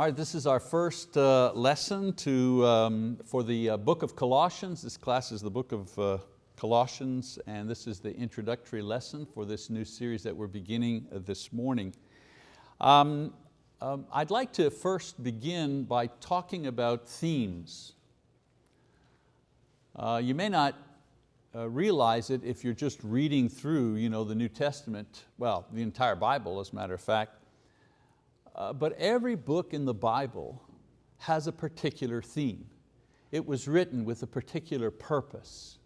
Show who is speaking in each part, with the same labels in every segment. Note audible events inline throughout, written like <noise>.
Speaker 1: All right, this is our first uh, lesson to, um, for the uh, book of Colossians. This class is the book of uh, Colossians and this is the introductory lesson for this new series that we're beginning uh, this morning. Um, um, I'd like to first begin by talking about themes. Uh, you may not uh, realize it if you're just reading through you know, the New Testament, well, the entire Bible as a matter of fact, uh, but every book in the Bible has a particular theme. It was written with a particular purpose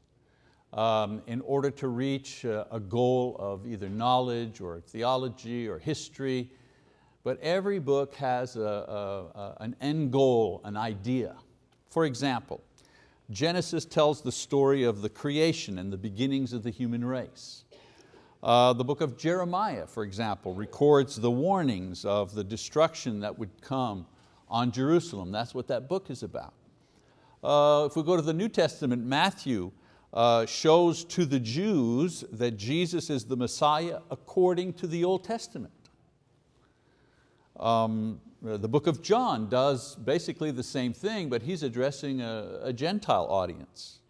Speaker 1: um, in order to reach a, a goal of either knowledge or theology or history, but every book has a, a, an end goal, an idea. For example, Genesis tells the story of the creation and the beginnings of the human race. Uh, the book of Jeremiah, for example, records the warnings of the destruction that would come on Jerusalem. That's what that book is about. Uh, if we go to the New Testament, Matthew uh, shows to the Jews that Jesus is the Messiah according to the Old Testament. Um, the book of John does basically the same thing, but he's addressing a, a Gentile audience.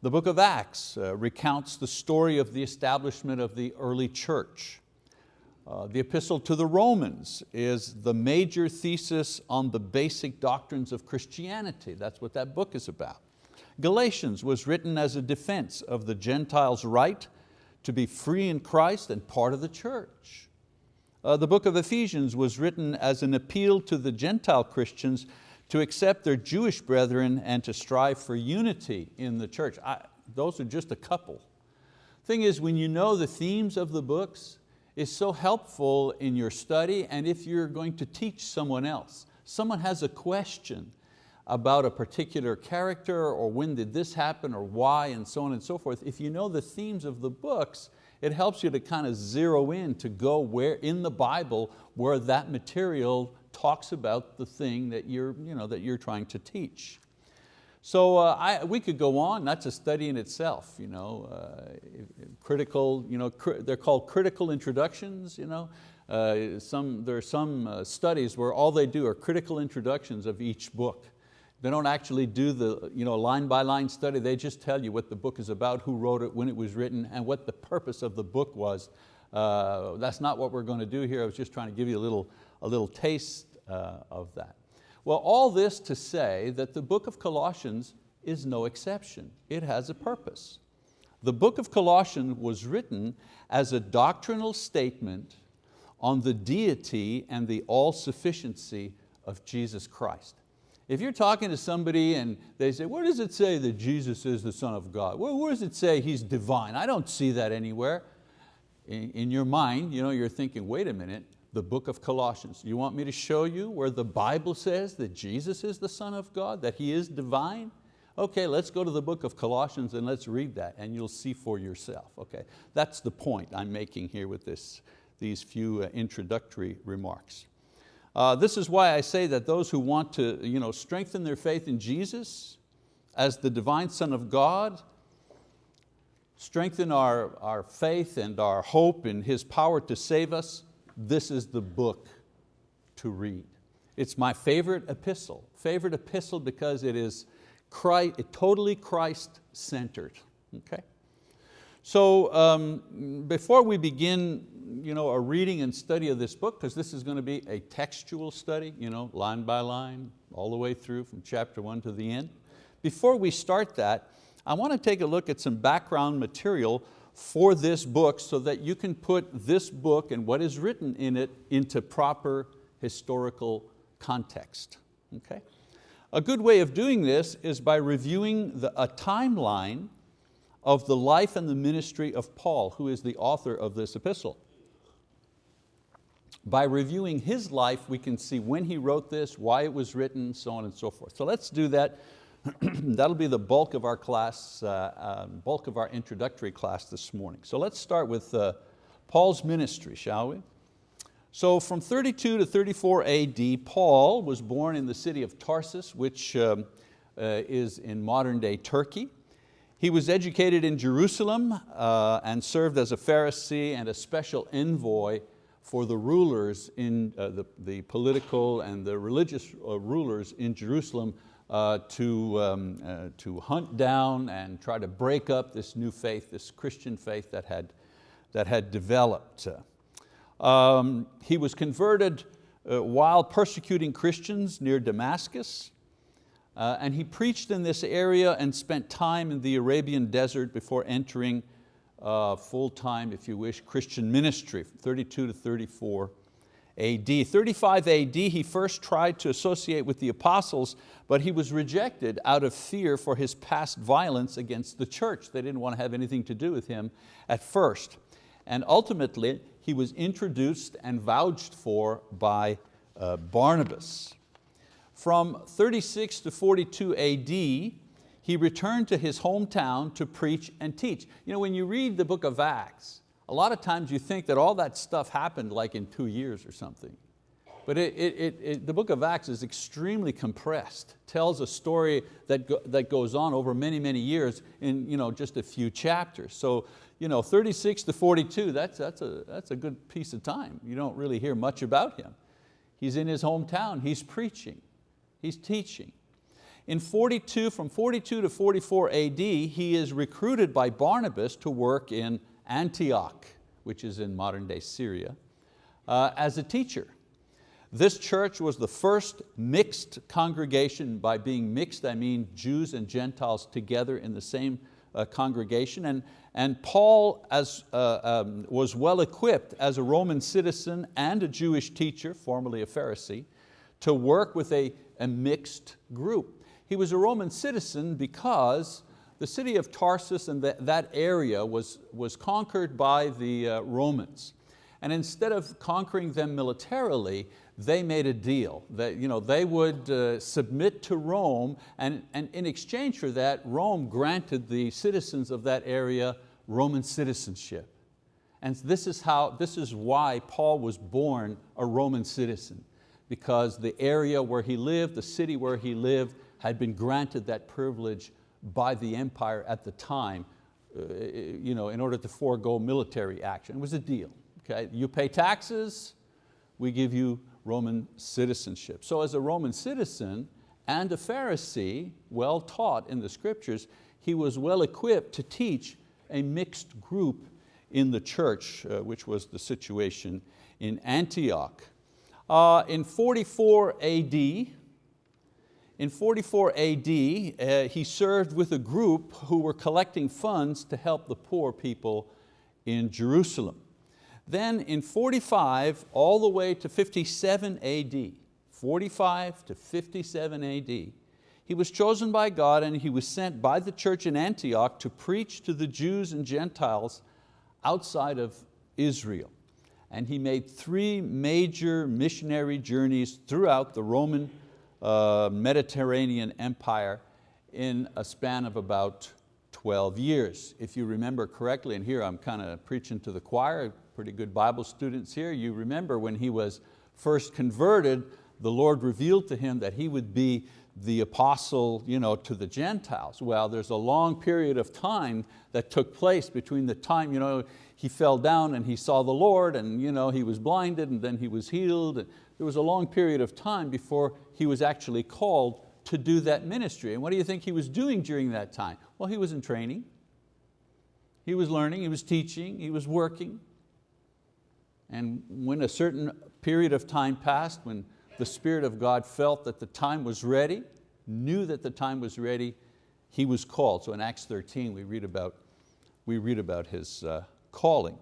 Speaker 1: The book of Acts uh, recounts the story of the establishment of the early church. Uh, the epistle to the Romans is the major thesis on the basic doctrines of Christianity. That's what that book is about. Galatians was written as a defense of the Gentiles' right to be free in Christ and part of the church. Uh, the book of Ephesians was written as an appeal to the Gentile Christians to accept their Jewish brethren and to strive for unity in the church. I, those are just a couple. Thing is, when you know the themes of the books, it's so helpful in your study and if you're going to teach someone else. Someone has a question about a particular character or when did this happen or why and so on and so forth. If you know the themes of the books, it helps you to kind of zero in to go where in the Bible where that material talks about the thing that you're, you know, that you're trying to teach. So uh, I, we could go on, that's a study in itself. You know, uh, critical, you know, cr they're called critical introductions. You know. Uh, some, there are some uh, studies where all they do are critical introductions of each book. They don't actually do the you know, line by line study, they just tell you what the book is about, who wrote it, when it was written, and what the purpose of the book was. Uh, that's not what we're going to do here. I was just trying to give you a little, a little taste Uh, of that. Well, all this to say that the book of Colossians is no exception. It has a purpose. The book of Colossians was written as a doctrinal statement on the deity and the all-sufficiency of Jesus Christ. If you're talking to somebody and they say, where does it say that Jesus is the Son of God? Where, where does it say He's divine? I don't see that anywhere. In, in your mind, you know, you're thinking, wait a minute, the book of Colossians. You want me to show you where the Bible says that Jesus is the Son of God, that He is divine? Okay, let's go to the book of Colossians and let's read that and you'll see for yourself. Okay, that's the point I'm making here with this, these few uh, introductory remarks. Uh, this is why I say that those who want to you know, strengthen their faith in Jesus as the divine Son of God, strengthen our, our faith and our hope in His power to save us, this is the book to read. It's my favorite epistle, favorite epistle because it is Christ, totally Christ-centered, okay? So um, before we begin you know, a reading and study of this book, because this is going to be a textual study, you know, line by line, all the way through from chapter one to the end. Before we start that, I want to take a look at some background material for this book so that you can put this book and what is written in it into proper historical context. Okay? A good way of doing this is by reviewing the, a timeline of the life and the ministry of Paul, who is the author of this epistle. By reviewing his life, we can see when he wrote this, why it was written, so on and so forth. So let's do that <clears throat> That'll be the bulk of our class, uh, uh, bulk of our introductory class this morning. So let's start with uh, Paul's ministry, shall we? So from 32 to 34 AD, Paul was born in the city of Tarsus, which um, uh, is in modern day Turkey. He was educated in Jerusalem uh, and served as a Pharisee and a special envoy for the rulers in uh, the, the political and the religious rulers in Jerusalem uh, to, um, uh, to hunt down and try to break up this new faith, this Christian faith that had, that had developed. Um, he was converted uh, while persecuting Christians near Damascus. Uh, and he preached in this area and spent time in the Arabian desert before entering uh, full-time, if you wish, Christian ministry, 32 to 34 AD. 35 AD, he first tried to associate with the apostles, but he was rejected out of fear for his past violence against the church. They didn't want to have anything to do with him at first. And ultimately, he was introduced and vouched for by uh, Barnabas. From 36 to 42 AD, he returned to his hometown to preach and teach. You know, when you read the book of Acts, a lot of times you think that all that stuff happened like in two years or something. But it, it, it, the book of Acts is extremely compressed, tells a story that, go, that goes on over many, many years in you know, just a few chapters. So you know, 36 to 42, that's, that's, a, that's a good piece of time. You don't really hear much about him. He's in his hometown, he's preaching, he's teaching. In 42, from 42 to 44 AD, he is recruited by Barnabas to work in Antioch, which is in modern day Syria, uh, as a teacher. This church was the first mixed congregation. By being mixed, I mean Jews and Gentiles together in the same uh, congregation. And, and Paul as, uh, um, was well equipped as a Roman citizen and a Jewish teacher, formerly a Pharisee, to work with a, a mixed group. He was a Roman citizen because the city of Tarsus and that area was, was conquered by the uh, Romans. And instead of conquering them militarily, they made a deal that you know, they would uh, submit to Rome and, and in exchange for that, Rome granted the citizens of that area Roman citizenship. And this is, how, this is why Paul was born a Roman citizen because the area where he lived, the city where he lived, had been granted that privilege by the empire at the time uh, you know, in order to forego military action. It was a deal. Okay? You pay taxes, we give you Roman citizenship. So as a Roman citizen and a Pharisee, well taught in the scriptures, he was well equipped to teach a mixed group in the church, uh, which was the situation in Antioch. Uh, in 44 AD, in 44 AD, uh, he served with a group who were collecting funds to help the poor people in Jerusalem. Then in 45 all the way to 57 AD, 45 to 57 AD, he was chosen by God and he was sent by the church in Antioch to preach to the Jews and Gentiles outside of Israel. And he made three major missionary journeys throughout the Roman Mediterranean empire in a span of about 12 years. If you remember correctly, and here I'm kind of preaching to the choir, pretty good Bible students here, you remember when he was first converted, the Lord revealed to him that he would be the apostle you know, to the Gentiles. Well, there's a long period of time that took place between the time you know, he fell down and he saw the Lord and you know, he was blinded and then he was healed. There was a long period of time before he was actually called to do that ministry. And what do you think he was doing during that time? Well, he was in training. He was learning, he was teaching, he was working. And when a certain period of time passed, when the Spirit of God felt that the time was ready, knew that the time was ready, he was called. So in Acts 13 we read about, we read about his uh, calling.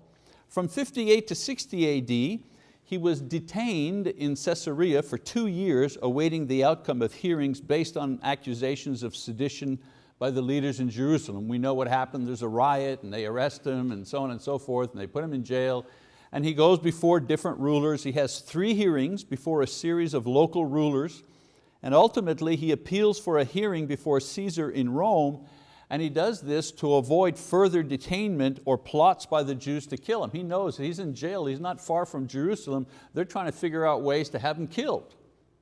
Speaker 1: From 58 to 60 AD, he was detained in Caesarea for two years awaiting the outcome of hearings based on accusations of sedition by the leaders in Jerusalem. We know what happened, there's a riot and they arrest him and so on and so forth and they put him in jail and he goes before different rulers. He has three hearings before a series of local rulers, and ultimately he appeals for a hearing before Caesar in Rome, and he does this to avoid further detainment or plots by the Jews to kill him. He knows he's in jail, he's not far from Jerusalem. They're trying to figure out ways to have him killed.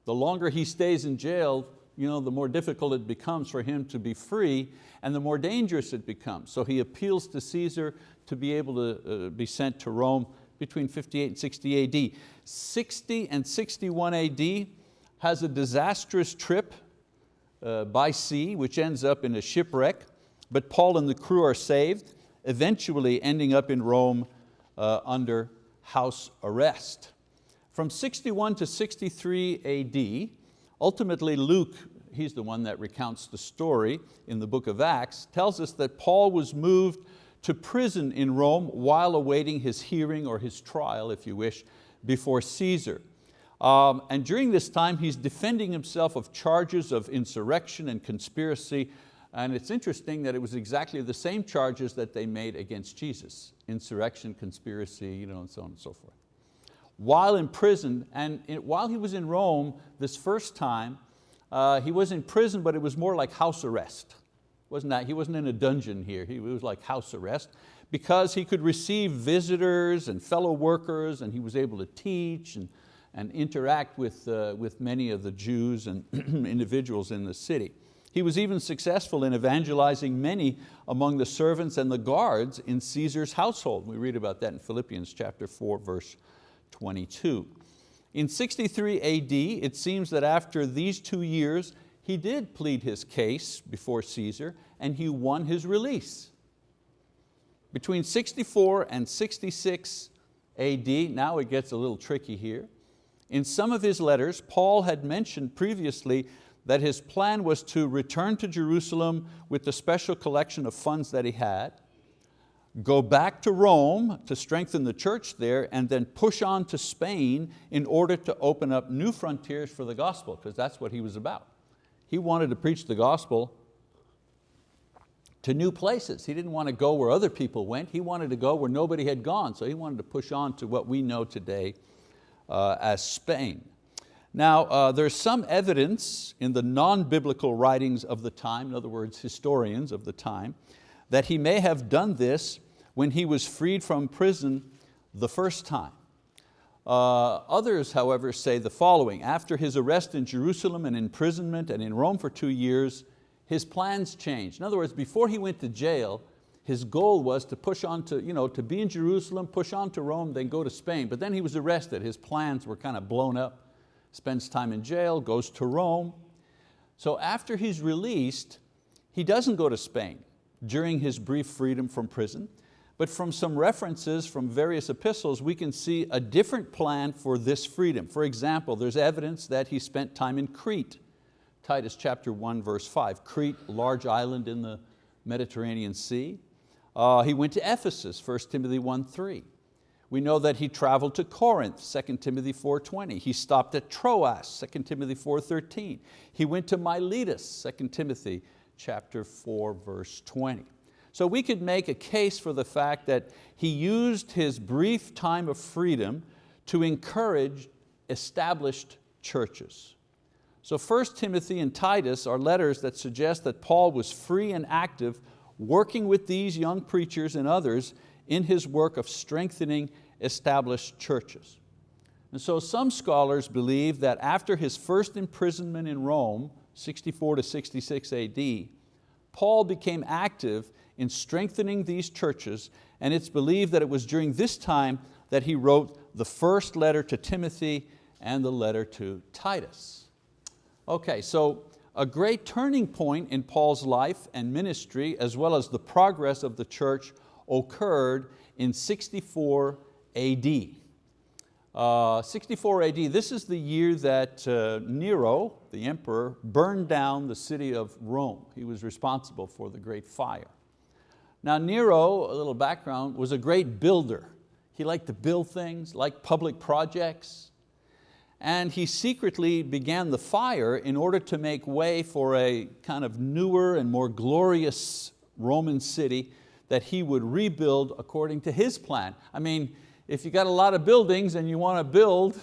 Speaker 1: The longer he stays in jail, you know, the more difficult it becomes for him to be free and the more dangerous it becomes. So he appeals to Caesar to be able to uh, be sent to Rome between 58 and 60 AD. 60 and 61 AD has a disastrous trip uh, by sea, which ends up in a shipwreck, but Paul and the crew are saved, eventually ending up in Rome uh, under house arrest. From 61 to 63 AD, ultimately Luke, he's the one that recounts the story in the book of Acts, tells us that Paul was moved to prison in Rome while awaiting his hearing or his trial, if you wish, before Caesar. Um, and during this time, he's defending himself of charges of insurrection and conspiracy. And it's interesting that it was exactly the same charges that they made against Jesus, insurrection, conspiracy, you know, and so on and so forth. While in prison, and while he was in Rome this first time, uh, he was in prison, but it was more like house arrest. Wasn't that, he wasn't in a dungeon here, he was like house arrest because he could receive visitors and fellow workers and he was able to teach and, and interact with, uh, with many of the Jews and <clears throat> individuals in the city. He was even successful in evangelizing many among the servants and the guards in Caesar's household. We read about that in Philippians chapter 4, verse 22. In 63 AD, it seems that after these two years, he did plead his case before Caesar and he won his release. Between 64 and 66 AD, now it gets a little tricky here, in some of his letters, Paul had mentioned previously that his plan was to return to Jerusalem with the special collection of funds that he had, go back to Rome to strengthen the church there, and then push on to Spain in order to open up new frontiers for the gospel, because that's what he was about. He wanted to preach the gospel to new places. He didn't want to go where other people went. He wanted to go where nobody had gone. So he wanted to push on to what we know today uh, as Spain. Now, uh, there's some evidence in the non-biblical writings of the time, in other words, historians of the time, that he may have done this when he was freed from prison the first time. Uh, others, however, say the following. After his arrest in Jerusalem and imprisonment and in Rome for two years, his plans changed. In other words, before he went to jail, his goal was to push on to, you know, to be in Jerusalem, push on to Rome, then go to Spain. But then he was arrested. His plans were kind of blown up. Spends time in jail, goes to Rome. So after he's released, he doesn't go to Spain during his brief freedom from prison. But from some references from various epistles, we can see a different plan for this freedom. For example, there's evidence that he spent time in Crete. Titus chapter 1, verse 5. Crete, large island in the Mediterranean Sea. Uh, he went to Ephesus, 1 Timothy 1, 3. We know that he traveled to Corinth, 2 Timothy 4.20. He stopped at Troas, 2 Timothy 4.13. He went to Miletus, 2 Timothy chapter 4, verse 20. So we could make a case for the fact that he used his brief time of freedom to encourage established churches. So 1 Timothy and Titus are letters that suggest that Paul was free and active working with these young preachers and others in his work of strengthening established churches. And so some scholars believe that after his first imprisonment in Rome, 64 to 66 AD, Paul became active in strengthening these churches, and it's believed that it was during this time that he wrote the first letter to Timothy and the letter to Titus. Okay, so a great turning point in Paul's life and ministry, as well as the progress of the church, occurred in 64 AD. Uh, 64 AD, this is the year that uh, Nero, the emperor, burned down the city of Rome. He was responsible for the great fire. Now Nero, a little background, was a great builder. He liked to build things, like public projects. And he secretly began the fire in order to make way for a kind of newer and more glorious Roman city that he would rebuild according to his plan. I mean, if you got a lot of buildings and you want to build,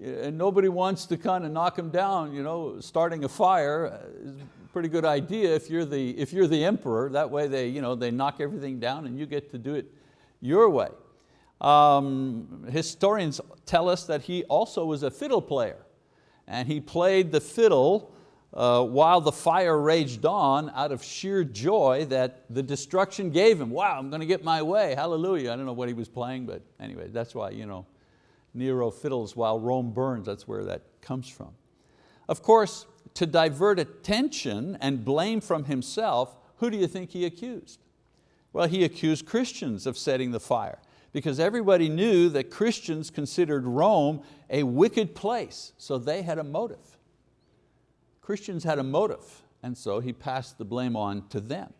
Speaker 1: eh, and nobody wants to kind of knock them down, you know, starting a fire eh, is pretty good idea if you're the, if you're the emperor. That way they, you know, they knock everything down and you get to do it your way. Um, historians tell us that he also was a fiddle player and he played the fiddle uh, while the fire raged on out of sheer joy that the destruction gave him. Wow, I'm going to get my way, hallelujah. I don't know what he was playing, but anyway, that's why you know, Nero fiddles while Rome burns, that's where that comes from. Of course, to divert attention and blame from himself, who do you think he accused? Well, he accused Christians of setting the fire because everybody knew that Christians considered Rome a wicked place, so they had a motive. Christians had a motive, and so he passed the blame on to them.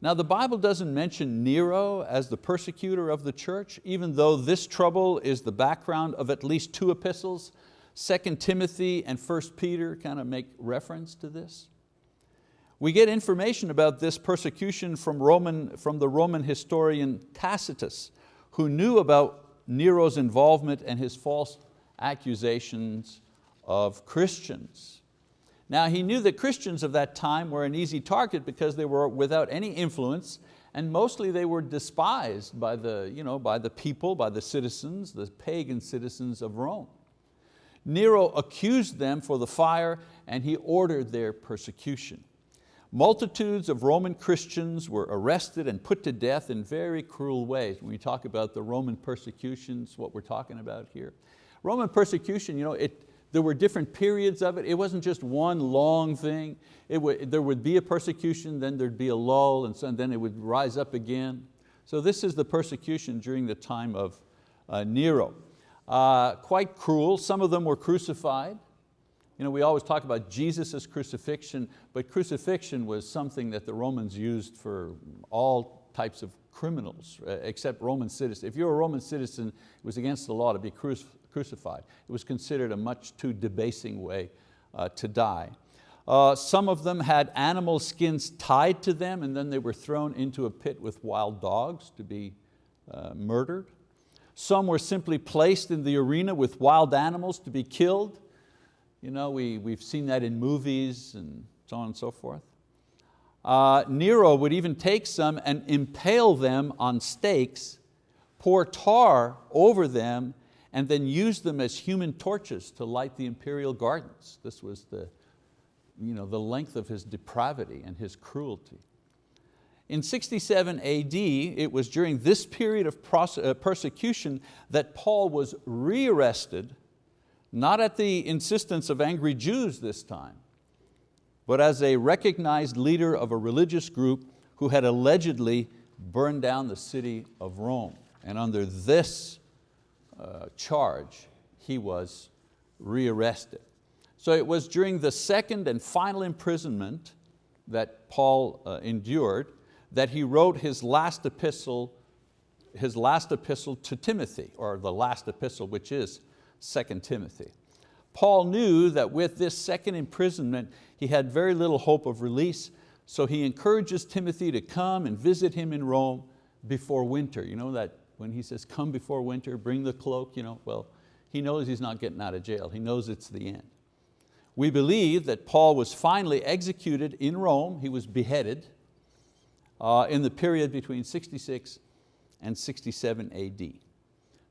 Speaker 1: Now the Bible doesn't mention Nero as the persecutor of the church, even though this trouble is the background of at least two epistles, 2 Timothy and 1 Peter kind of make reference to this. We get information about this persecution from, Roman, from the Roman historian Tacitus, who knew about Nero's involvement and his false accusations of Christians. Now he knew that Christians of that time were an easy target because they were without any influence and mostly they were despised by the, you know, by the people, by the citizens, the pagan citizens of Rome. Nero accused them for the fire and he ordered their persecution. Multitudes of Roman Christians were arrested and put to death in very cruel ways. When we talk about the Roman persecutions, what we're talking about here. Roman persecution, you know, it, there were different periods of it. It wasn't just one long thing. Would, there would be a persecution, then there'd be a lull, and, so, and then it would rise up again. So this is the persecution during the time of uh, Nero. Uh, quite cruel, some of them were crucified. You know, we always talk about Jesus' crucifixion, but crucifixion was something that the Romans used for all types of criminals, uh, except Roman citizens. If you're a Roman citizen, it was against the law to be crucified. It was considered a much too debasing way uh, to die. Uh, some of them had animal skins tied to them and then they were thrown into a pit with wild dogs to be uh, murdered. Some were simply placed in the arena with wild animals to be killed. You know, we, we've seen that in movies and so on and so forth. Uh, Nero would even take some and impale them on stakes, pour tar over them, and then use them as human torches to light the imperial gardens. This was the, you know, the length of his depravity and his cruelty. In 67 AD, it was during this period of uh, persecution that Paul was rearrested, not at the insistence of angry Jews this time, but as a recognized leader of a religious group who had allegedly burned down the city of Rome. And under this uh, charge, he was rearrested. So it was during the second and final imprisonment that Paul uh, endured that he wrote his last epistle, his last epistle to Timothy, or the last epistle, which is 2 Timothy. Paul knew that with this second imprisonment, he had very little hope of release, so he encourages Timothy to come and visit him in Rome before winter. You know that when he says, come before winter, bring the cloak, you know, well, he knows he's not getting out of jail. He knows it's the end. We believe that Paul was finally executed in Rome. He was beheaded uh, in the period between 66 and 67 AD.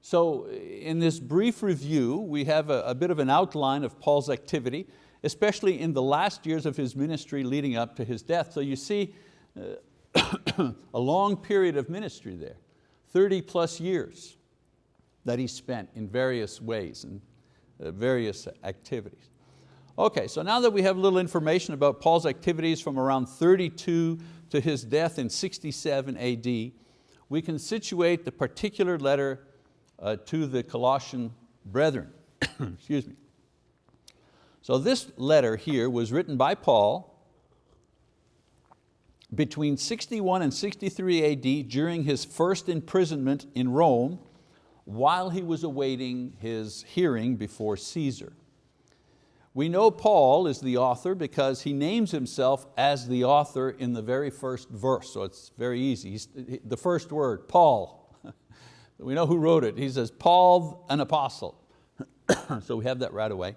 Speaker 1: So in this brief review, we have a, a bit of an outline of Paul's activity, especially in the last years of his ministry leading up to his death. So you see uh, <coughs> a long period of ministry there, 30 plus years that he spent in various ways and uh, various activities. Okay, so now that we have a little information about Paul's activities from around 32 to his death in 67 AD, we can situate the particular letter uh, to the Colossian brethren. <coughs> Excuse me. So this letter here was written by Paul between 61 and 63 AD during his first imprisonment in Rome while he was awaiting his hearing before Caesar. We know Paul is the author because he names himself as the author in the very first verse, so it's very easy. He's, the first word, Paul. <laughs> we know who wrote it. He says, Paul, an apostle. <coughs> so we have that right away.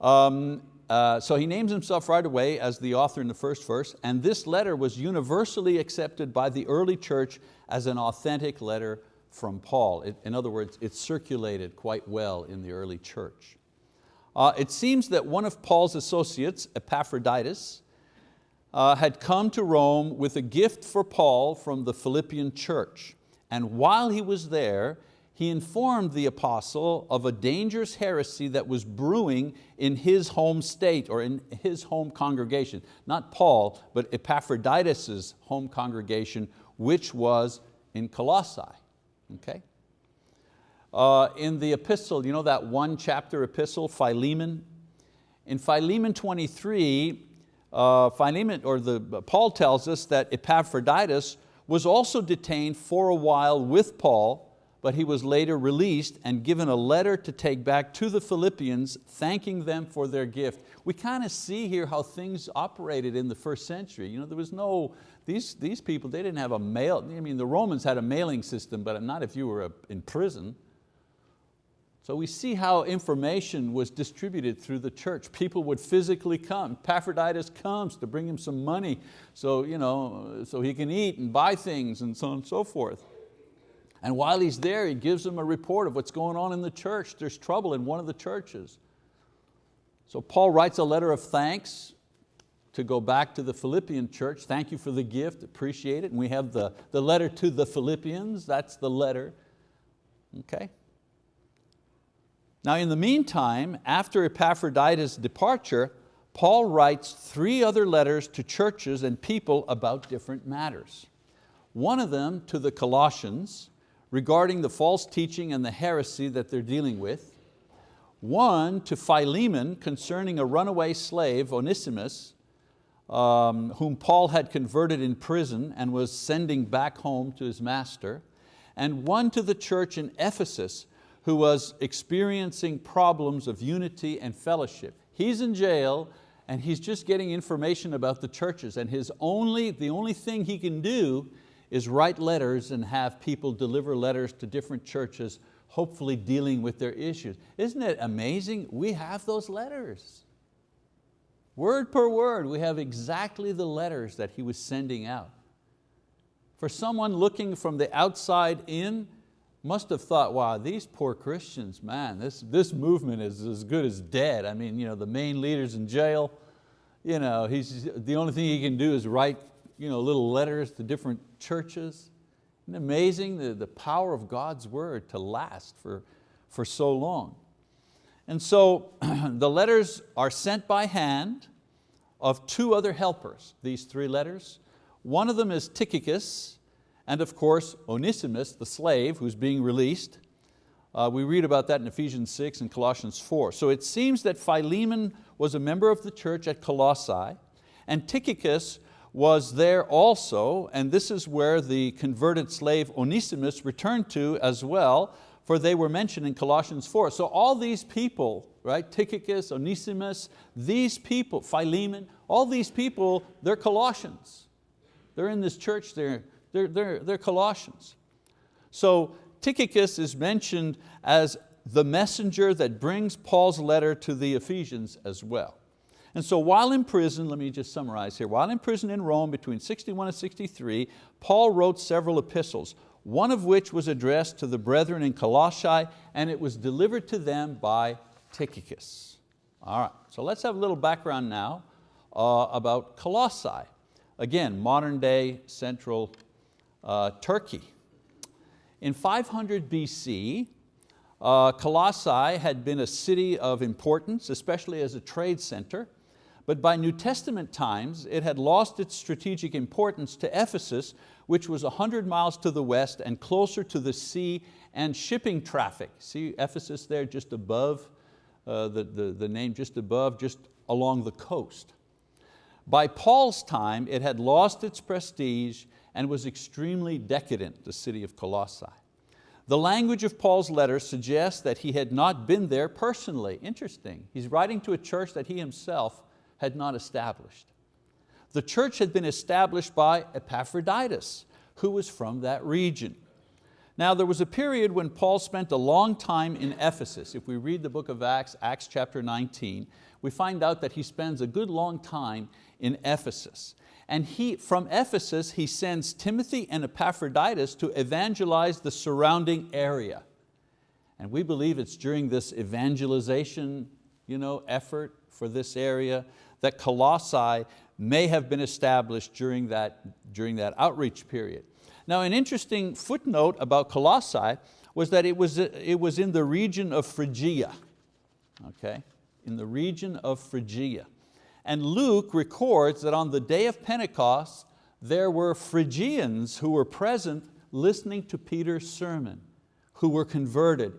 Speaker 1: Um, uh, so he names himself right away as the author in the first verse, and this letter was universally accepted by the early church as an authentic letter from Paul. It, in other words, it circulated quite well in the early church. Uh, it seems that one of Paul's associates, Epaphroditus, uh, had come to Rome with a gift for Paul from the Philippian church. And while he was there, he informed the apostle of a dangerous heresy that was brewing in his home state or in his home congregation. Not Paul, but Epaphroditus' home congregation, which was in Colossae. Okay? Uh, in the epistle, you know that one chapter epistle, Philemon? In Philemon 23, uh, Philemon, or the, Paul tells us that Epaphroditus was also detained for a while with Paul, but he was later released and given a letter to take back to the Philippians, thanking them for their gift. We kind of see here how things operated in the first century. You know, there was no, these, these people, they didn't have a mail, I mean the Romans had a mailing system, but not if you were uh, in prison. So we see how information was distributed through the church. People would physically come. Epaphroditus comes to bring him some money so, you know, so he can eat and buy things and so on and so forth. And while he's there, he gives them a report of what's going on in the church. There's trouble in one of the churches. So Paul writes a letter of thanks to go back to the Philippian church. Thank you for the gift, appreciate it. And we have the, the letter to the Philippians, that's the letter. Okay. Now in the meantime, after Epaphroditus' departure, Paul writes three other letters to churches and people about different matters. One of them to the Colossians regarding the false teaching and the heresy that they're dealing with. One to Philemon concerning a runaway slave, Onesimus, um, whom Paul had converted in prison and was sending back home to his master. And one to the church in Ephesus who was experiencing problems of unity and fellowship. He's in jail and he's just getting information about the churches and his only, the only thing he can do is write letters and have people deliver letters to different churches, hopefully dealing with their issues. Isn't it amazing? We have those letters. Word per word, we have exactly the letters that he was sending out. For someone looking from the outside in, must have thought, wow, these poor Christians, man, this, this movement is as good as dead. I mean, you know, the main leader's in jail. You know, he's, the only thing he can do is write you know, little letters to different churches. Isn't amazing the, the power of God's word to last for, for so long? And so <clears throat> the letters are sent by hand of two other helpers, these three letters. One of them is Tychicus, and of course Onesimus, the slave who's being released. Uh, we read about that in Ephesians 6 and Colossians 4. So it seems that Philemon was a member of the church at Colossae, and Tychicus was there also, and this is where the converted slave Onesimus returned to as well, for they were mentioned in Colossians 4. So all these people, right, Tychicus, Onesimus, these people, Philemon, all these people, they're Colossians. They're in this church, they're, they're, they're, they're Colossians. So Tychicus is mentioned as the messenger that brings Paul's letter to the Ephesians as well. And so while in prison, let me just summarize here, while in prison in Rome between 61 and 63, Paul wrote several epistles, one of which was addressed to the brethren in Colossae and it was delivered to them by Tychicus. All right, so let's have a little background now uh, about Colossae. Again, modern day central uh, Turkey. In 500 BC, uh, Colossae had been a city of importance, especially as a trade center, but by New Testament times, it had lost its strategic importance to Ephesus, which was 100 miles to the west and closer to the sea and shipping traffic. See Ephesus there just above, uh, the, the, the name just above, just along the coast. By Paul's time, it had lost its prestige and was extremely decadent, the city of Colossae. The language of Paul's letter suggests that he had not been there personally. Interesting, he's writing to a church that he himself had not established. The church had been established by Epaphroditus, who was from that region. Now there was a period when Paul spent a long time in Ephesus. If we read the book of Acts, Acts chapter 19, we find out that he spends a good long time in Ephesus. And he, from Ephesus, he sends Timothy and Epaphroditus to evangelize the surrounding area. And we believe it's during this evangelization you know, effort for this area, that Colossae may have been established during that, during that outreach period. Now an interesting footnote about Colossae was that it was, it was in the region of Phrygia, okay? in the region of Phrygia. And Luke records that on the day of Pentecost, there were Phrygians who were present listening to Peter's sermon, who were converted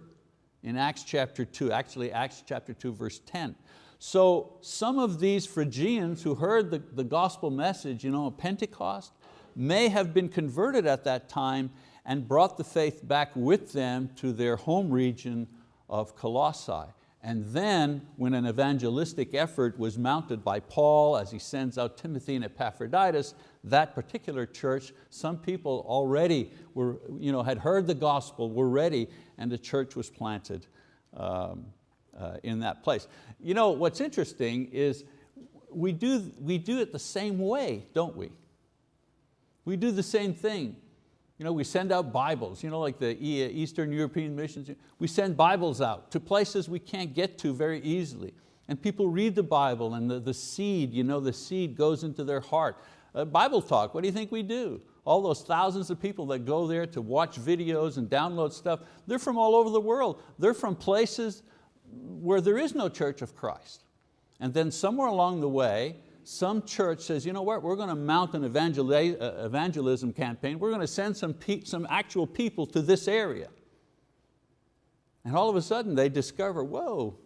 Speaker 1: in Acts chapter two, actually Acts chapter two, verse 10. So some of these Phrygians who heard the, the gospel message you know, Pentecost may have been converted at that time and brought the faith back with them to their home region of Colossae. And then when an evangelistic effort was mounted by Paul as he sends out Timothy and Epaphroditus, that particular church, some people already were, you know, had heard the gospel, were ready, and the church was planted um, uh, in that place. You know, what's interesting is we do, we do it the same way, don't we? We do the same thing. You know, we send out Bibles, you know, like the Eastern European missions. We send Bibles out to places we can't get to very easily. And people read the Bible and the, the seed, you know, the seed goes into their heart. Uh, Bible talk, what do you think we do? All those thousands of people that go there to watch videos and download stuff, they're from all over the world. They're from places where there is no church of Christ. And then somewhere along the way, some church says, you know what, we're going to mount an uh, evangelism campaign. We're going to send some, some actual people to this area. And all of a sudden they discover, whoa,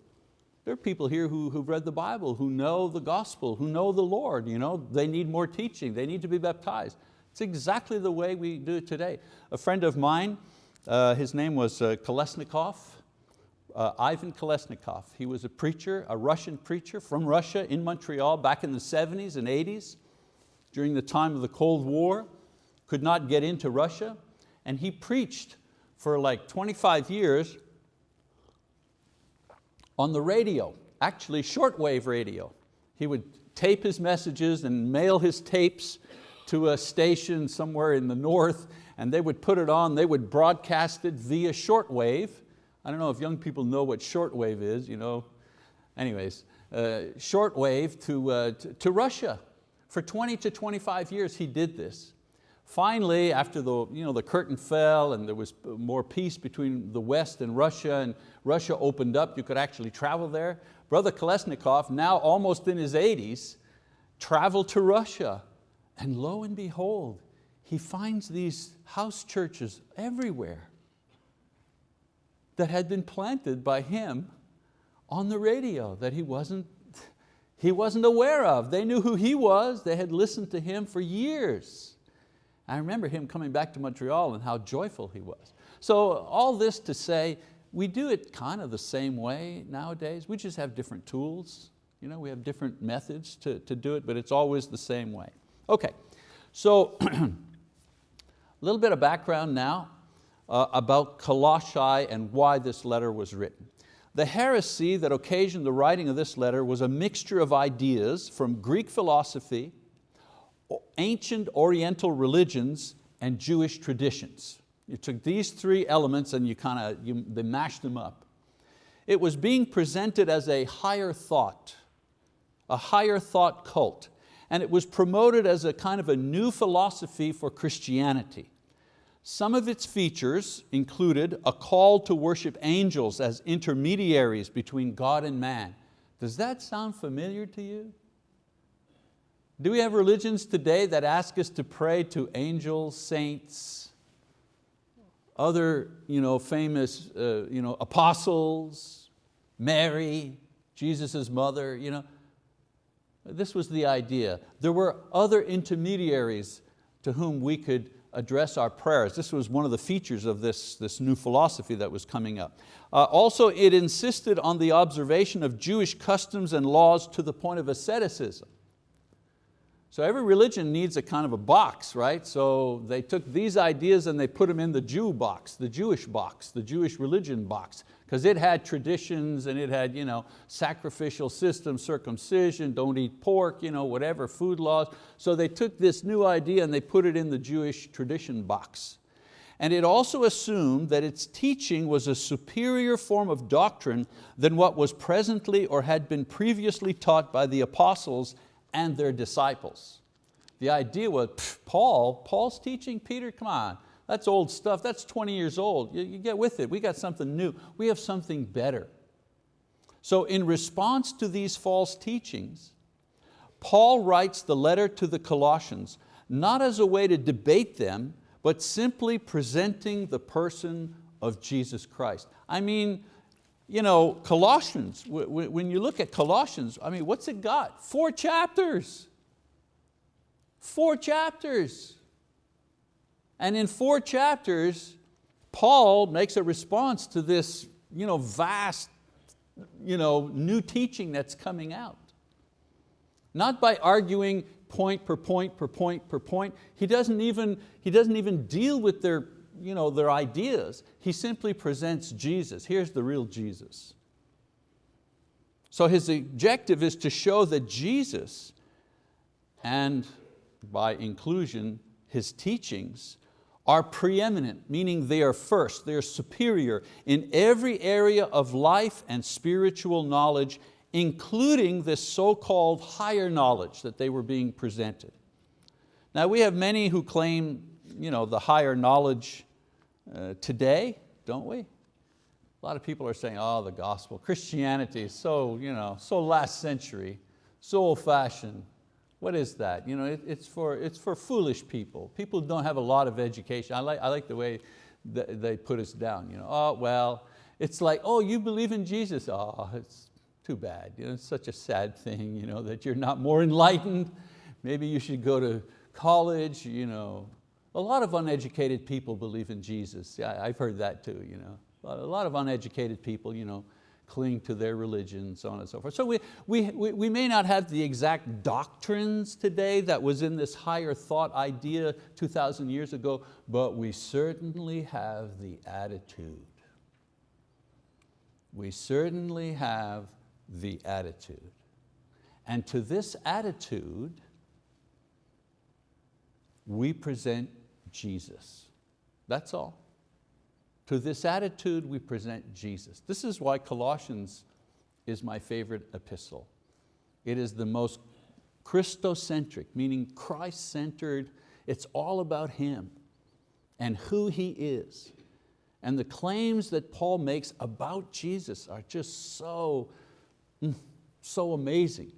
Speaker 1: there are people here who, who've read the Bible, who know the gospel, who know the Lord. You know, they need more teaching, they need to be baptized. It's exactly the way we do it today. A friend of mine, uh, his name was uh, Kolesnikov, uh, Ivan Kolesnikov. He was a preacher, a Russian preacher from Russia in Montreal back in the 70s and 80s during the time of the Cold War, could not get into Russia, and he preached for like 25 years on the radio, actually shortwave radio. He would tape his messages and mail his tapes to a station somewhere in the north and they would put it on, they would broadcast it via shortwave I don't know if young people know what shortwave is, you know. Anyways, uh, shortwave to, uh, to, to Russia. For 20 to 25 years he did this. Finally, after the, you know, the curtain fell and there was more peace between the West and Russia and Russia opened up, you could actually travel there. Brother Kolesnikov, now almost in his 80s, traveled to Russia and lo and behold, he finds these house churches everywhere that had been planted by him on the radio that he wasn't, he wasn't aware of. They knew who he was, they had listened to him for years. I remember him coming back to Montreal and how joyful he was. So all this to say, we do it kind of the same way nowadays. We just have different tools. You know, we have different methods to, to do it, but it's always the same way. Okay, so <clears throat> a little bit of background now uh, about Colossae and why this letter was written. The heresy that occasioned the writing of this letter was a mixture of ideas from Greek philosophy, ancient Oriental religions, and Jewish traditions. You took these three elements and you kind of, they mashed them up. It was being presented as a higher thought, a higher thought cult, and it was promoted as a kind of a new philosophy for Christianity. Some of its features included a call to worship angels as intermediaries between God and man. Does that sound familiar to you? Do we have religions today that ask us to pray to angels, saints, other you know, famous uh, you know, apostles, Mary, Jesus' mother? You know? This was the idea. There were other intermediaries to whom we could address our prayers. This was one of the features of this, this new philosophy that was coming up. Uh, also, it insisted on the observation of Jewish customs and laws to the point of asceticism. So every religion needs a kind of a box, right? So they took these ideas and they put them in the Jew box, the Jewish box, the Jewish religion box because it had traditions and it had you know, sacrificial systems, circumcision, don't eat pork, you know, whatever, food laws. So they took this new idea and they put it in the Jewish tradition box. and it also assumed that its teaching was a superior form of doctrine than what was presently or had been previously taught by the apostles and their disciples. The idea was, Paul, Paul's teaching, Peter, come on, that's old stuff, that's 20 years old, you, you get with it, we got something new, we have something better. So in response to these false teachings, Paul writes the letter to the Colossians, not as a way to debate them, but simply presenting the person of Jesus Christ. I mean, you know, Colossians, when you look at Colossians, I mean, what's it got? Four chapters. Four chapters. And in four chapters, Paul makes a response to this you know, vast you know, new teaching that's coming out. Not by arguing point per point per point per point. He doesn't even, he doesn't even deal with their, you know, their ideas. He simply presents Jesus. Here's the real Jesus. So his objective is to show that Jesus, and by inclusion, his teachings, are preeminent, meaning they are first, they are superior in every area of life and spiritual knowledge including this so-called higher knowledge that they were being presented. Now we have many who claim you know, the higher knowledge uh, today, don't we? A lot of people are saying, oh, the gospel, Christianity is so, you know, so last century, so old fashioned. What is that? You know, it, it's, for, it's for foolish people. People don't have a lot of education. I like, I like the way they put us down. You know, oh, well, it's like, oh, you believe in Jesus. Oh, it's too bad. You know, it's such a sad thing you know, that you're not more enlightened. Maybe you should go to college. You know. A lot of uneducated people believe in Jesus. Yeah, I've heard that too. You know. A lot of uneducated people you know, cling to their religion, so on and so forth. So we, we, we may not have the exact doctrines today that was in this higher thought idea 2,000 years ago, but we certainly have the attitude. We certainly have the attitude. And to this attitude, we present Jesus. That's all. To this attitude, we present Jesus. This is why Colossians is my favorite epistle. It is the most Christocentric, meaning Christ-centered. It's all about Him and who He is. And the claims that Paul makes about Jesus are just so Mm, so amazing.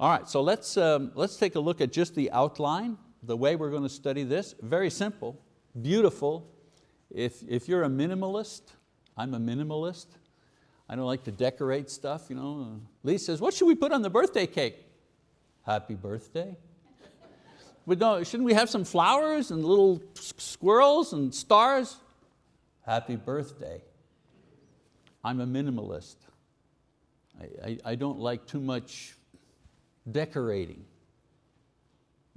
Speaker 1: All right, so let's, um, let's take a look at just the outline, the way we're going to study this. Very simple, beautiful. If, if you're a minimalist, I'm a minimalist. I don't like to decorate stuff. You know. Lee says, what should we put on the birthday cake? Happy birthday. But no, shouldn't we have some flowers and little squirrels and stars? Happy birthday. I'm a minimalist. I, I, I don't like too much decorating.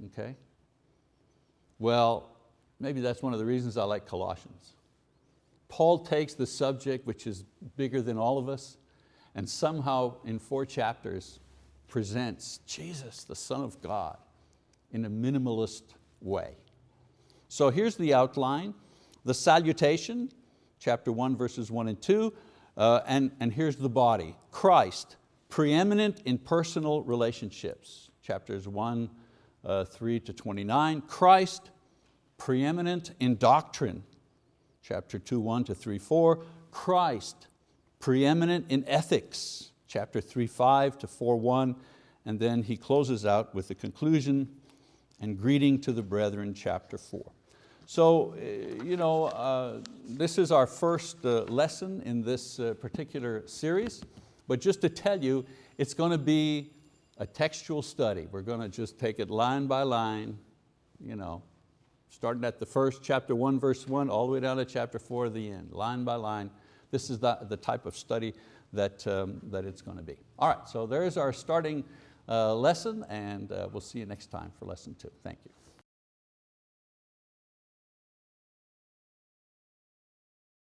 Speaker 1: Okay? Well, maybe that's one of the reasons I like Colossians. Paul takes the subject which is bigger than all of us and somehow in four chapters presents Jesus, the Son of God, in a minimalist way. So here's the outline. The salutation, chapter one, verses one and two, uh, and, and here's the body, Christ, preeminent in personal relationships, chapters 1, uh, 3 to 29. Christ, preeminent in doctrine, chapter 2, 1 to 3, 4. Christ, preeminent in ethics, chapter 3, 5 to 4, 1. And then he closes out with the conclusion and greeting to the brethren, chapter 4. So, uh, you know, uh, this is our first uh, lesson in this uh, particular series, but just to tell you, it's going to be a textual study. We're going to just take it line by line, you know, starting at the first chapter one, verse one, all the way down to chapter four, the end, line by line. This is the, the type of study that, um, that it's going to be. All right, so there's our starting uh, lesson and uh, we'll see you next time for lesson two. Thank you.